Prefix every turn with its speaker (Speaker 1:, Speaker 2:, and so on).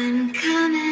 Speaker 1: I'm coming